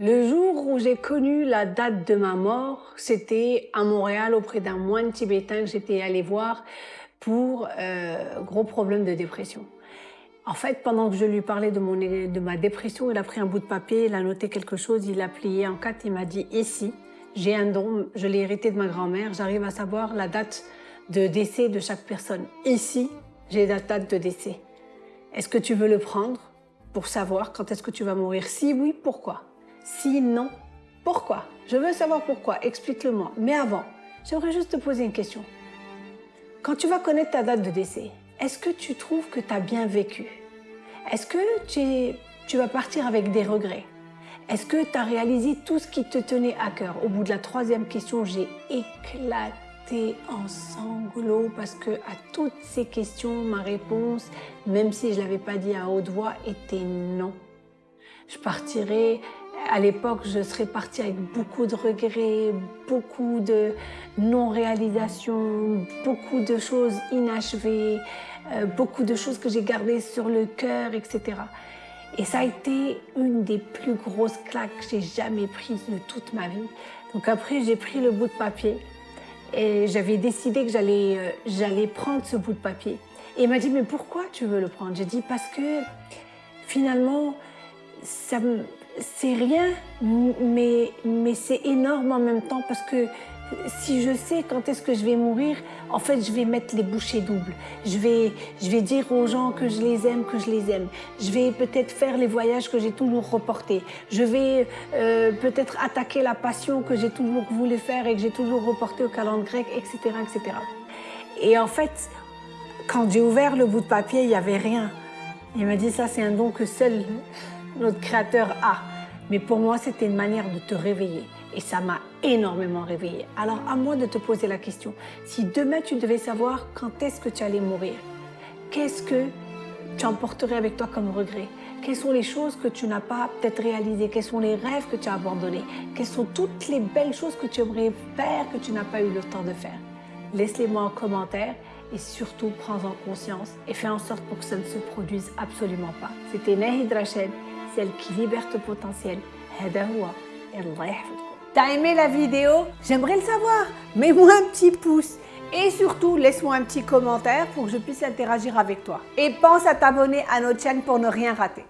Le jour où j'ai connu la date de ma mort, c'était à Montréal auprès d'un moine tibétain que j'étais allée voir pour euh, gros problème de dépression. En fait, pendant que je lui parlais de, mon, de ma dépression, il a pris un bout de papier, il a noté quelque chose, il l'a plié en quatre, il m'a dit « Ici, j'ai un don, je l'ai hérité de ma grand-mère, j'arrive à savoir la date de décès de chaque personne. Ici, j'ai la date de décès? Est-ce que tu veux le prendre pour savoir quand est-ce que tu vas mourir? Si oui, pourquoi si non, pourquoi? Je veux savoir pourquoi, explique-le-moi. Mais avant, j'aimerais juste te poser une question. Quand tu vas connaître ta date de décès, est-ce que tu trouves que tu as bien vécu? Est-ce que tu, tu vas partir avec des regrets? Est-ce que tu as réalisé tout ce qui te tenait à cœur? Au bout de la troisième question, j'ai éclaté en sanglots parce que à toutes ces questions, ma réponse, même si je ne l'avais pas dit à haute voix, était non. Je partirai à l'époque, je serais partie avec beaucoup de regrets, beaucoup de non-réalisations, beaucoup de choses inachevées, euh, beaucoup de choses que j'ai gardées sur le cœur, etc. Et ça a été une des plus grosses claques que j'ai jamais prises de toute ma vie. Donc après, j'ai pris le bout de papier et j'avais décidé que j'allais euh, j'allais prendre ce bout de papier. Et il m'a dit, mais pourquoi tu veux le prendre? J'ai dit, parce que finalement, ça me, c'est rien, mais, mais c'est énorme en même temps parce que si je sais quand est-ce que je vais mourir, en fait, je vais mettre les bouchées doubles. Je vais, je vais dire aux gens que je les aime, que je les aime. Je vais peut-être faire les voyages que j'ai toujours reportés. Je vais euh, peut-être attaquer la passion que j'ai toujours voulu faire et que j'ai toujours reporté au calendrier grec, etc., etc. Et en fait, quand j'ai ouvert le bout de papier, il n'y avait rien. Il m'a dit, ça, c'est un don que seul notre Créateur a. Mais pour moi, c'était une manière de te réveiller. Et ça m'a énormément réveillée. Alors, à moi de te poser la question. Si demain, tu devais savoir quand est-ce que tu allais mourir, qu'est-ce que tu emporterais avec toi comme regret? Quelles sont les choses que tu n'as pas peut-être réalisées? Quels sont les rêves que tu as abandonnés? Quelles sont toutes les belles choses que tu aimerais faire que tu n'as pas eu le temps de faire? Laisse-les-moi en commentaire et surtout prends-en conscience et fais en sorte pour que ça ne se produise absolument pas. C'était Nahid Rachel celle qui libère ton potentiel. T'as aimé la vidéo? J'aimerais le savoir. Mets-moi un petit pouce. Et surtout, laisse-moi un petit commentaire pour que je puisse interagir avec toi. Et pense à t'abonner à notre chaîne pour ne rien rater.